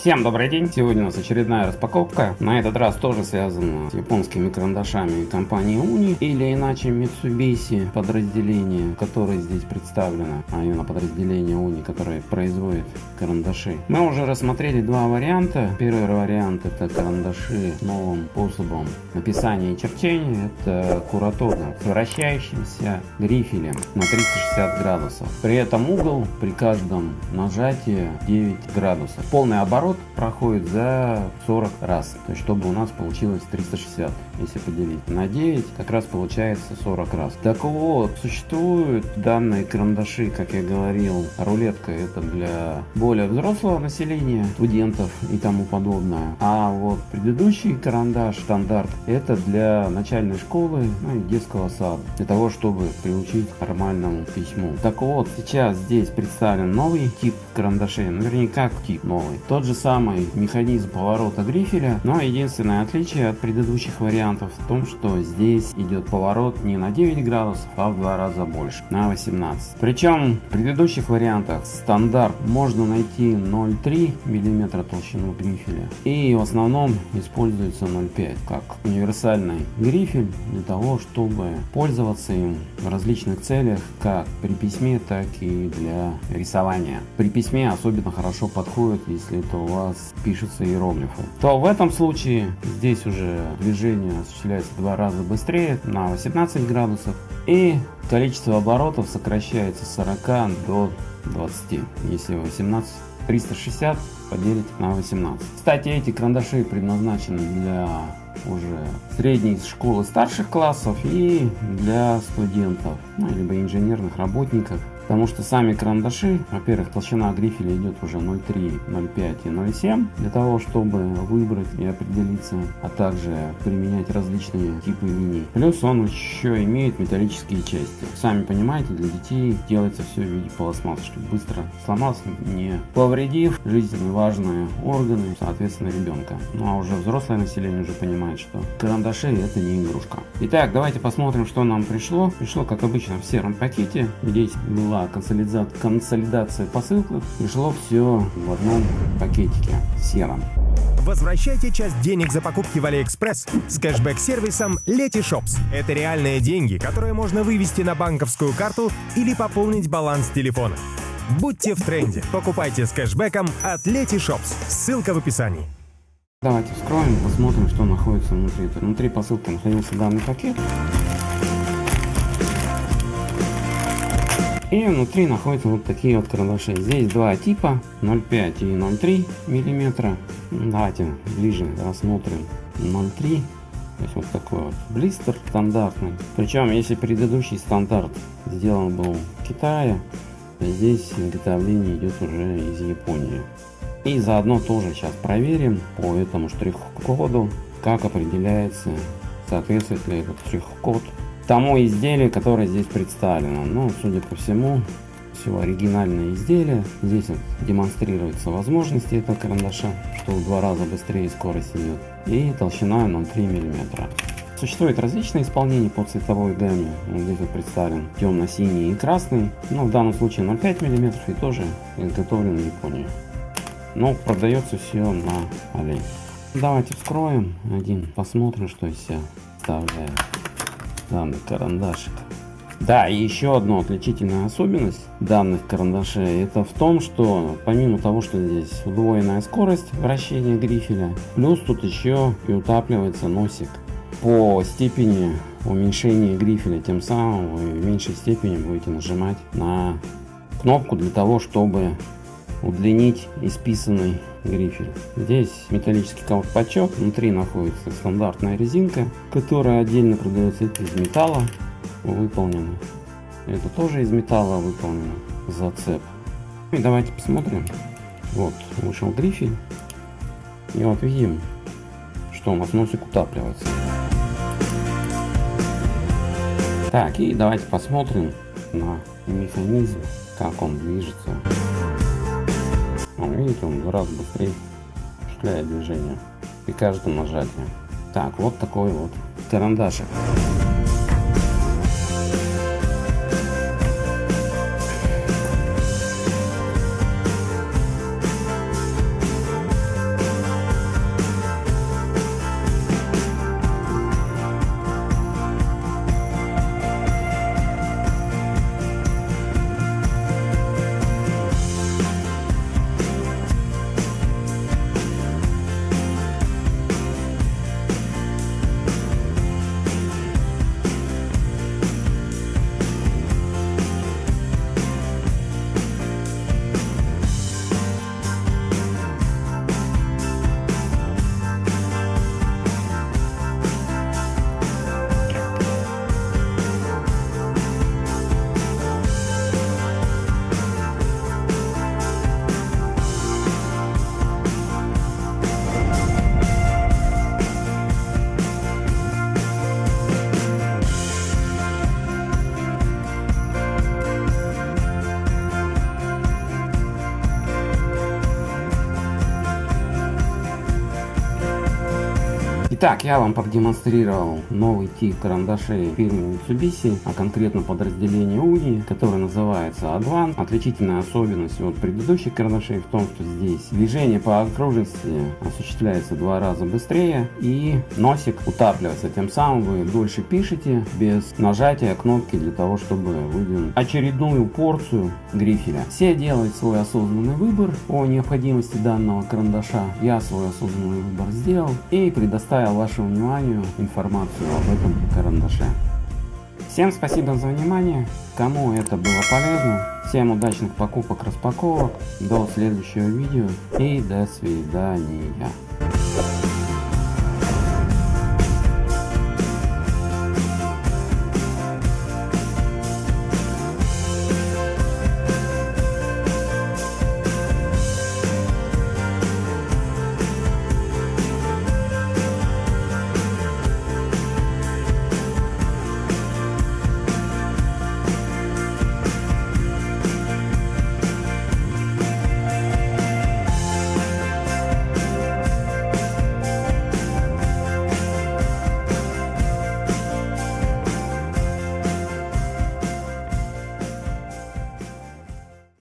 Всем добрый день! Сегодня у нас очередная распаковка. На этот раз тоже связана с японскими карандашами компании Uni или иначе Mitsubishi подразделение, которое здесь представлено, а именно подразделение Uni, которое производит карандаши. Мы уже рассмотрели два варианта. Первый вариант это карандаши новым способом написания и черчения. Это куратога с вращающимся грифелем на 360 градусов. При этом угол при каждом нажатии 9 градусов. Полный оборот оборот проходит за 40 раз. То есть, чтобы у нас получилось 360. Если поделить на 9, как раз получается 40 раз. Так вот, существуют данные карандаши, как я говорил, рулетка это для более взрослого населения, студентов и тому подобное. А вот предыдущий карандаш, стандарт, это для начальной школы ну, и детского сада. Для того, чтобы приучить к нормальному письму. Так вот, сейчас здесь представлен новый тип карандашей. Наверняка тип новый. Тот же самый механизм поворота грифеля, но единственное отличие от предыдущих вариантов в том, что здесь идет поворот не на 9 градусов, а в два раза больше, на 18. Причем в предыдущих вариантах стандарт можно найти 0,3 мм толщину грифеля и в основном используется 0,5 как универсальный грифель для того, чтобы пользоваться им в различных целях, как при письме, так и для рисования. При письме особенно хорошо подходит, если это вас пишутся иероглифы. То в этом случае здесь уже движение осуществляется в два раза быстрее на 18 градусов и количество оборотов сокращается с 40 до 20. Если 18 360 поделить на 18. Кстати, эти карандаши предназначены для уже средней школы старших классов и для студентов, ну, либо инженерных работников Потому что сами карандаши, во-первых, толщина грифеля идет уже 0,3, 0,5 и 0,7. Для того, чтобы выбрать и определиться, а также применять различные типы линий. Плюс он еще имеет металлические части. Сами понимаете, для детей делается все в виде пластмассы, чтобы быстро сломался, не повредив жизненно важные органы, соответственно, ребенка. Ну а уже взрослое население уже понимает, что карандаши это не игрушка. Итак, давайте посмотрим, что нам пришло. Пришло, как обычно, в сером пакете. Здесь была консолидация, консолидация посылок, пришло все в одном пакетике сером. Возвращайте часть денег за покупки в Алиэкспресс с кэшбэк-сервисом Letyshops. Это реальные деньги, которые можно вывести на банковскую карту или пополнить баланс телефона. Будьте в тренде. Покупайте с кэшбэком от Letyshops. Ссылка в описании. Давайте вскроем, посмотрим, что находится внутри. Внутри посылки находился данный пакет. И внутри находятся вот такие вот карандаши. Здесь два типа 0,5 и 0,3 миллиметра. Давайте ближе рассмотрим 0,3. То есть вот такой вот блистер стандартный. Причем если предыдущий стандарт сделан был в Китае, то здесь изготовление идет уже из Японии. И заодно тоже сейчас проверим по этому штрих-коду, как определяется, соответствует ли этот штрих-код тому изделию, которое здесь представлено. Ну, судя по всему, все оригинальное изделие. Здесь вот демонстрируются возможности этого карандаша, что в два раза быстрее скорость идет. И толщина 0,3 мм. Существует различные исполнения по цветовой гамме. Вот здесь вот представлен темно-синий и красный. Но в данном случае 0,5 мм и тоже изготовлен в Японии. Но продается все на Али. Давайте вскроем один, посмотрим, что из себя представляет данный карандашик. Да, и еще одна отличительная особенность данных карандашей, это в том, что помимо того, что здесь удвоенная скорость вращения грифеля, плюс тут еще и утапливается носик. По степени уменьшения грифеля, тем самым вы в меньшей степени будете нажимать на кнопку для того, чтобы удлинить исписанный грифель. Здесь металлический колпачок, внутри находится стандартная резинка, которая отдельно продается из металла выполнена. Это тоже из металла выполнено, зацеп. И давайте посмотрим. Вот вышел грифель. И вот видим, что у нас носик утапливается. Так, и давайте посмотрим на механизм, как он движется. Он, видите, он раз быстрее осуществляет движение при каждом нажатии. Так, вот такой вот карандашик. Итак, я вам продемонстрировал новый тип карандашей фирмы Mitsubishi, а конкретно подразделение Uni, который называется Advan. Отличительная особенность от предыдущих карандашей в том, что здесь движение по окружности осуществляется два раза быстрее и носик утапливается. Тем самым вы дольше пишете без нажатия кнопки для того, чтобы выдвинуть очередную порцию грифеля. Все делают свой осознанный выбор о необходимости данного карандаша. Я свой осознанный выбор сделал и предоставил вашему вниманию информацию об этом карандаше. Всем спасибо за внимание. Кому это было полезно, всем удачных покупок, распаковок. До следующего видео и до свидания.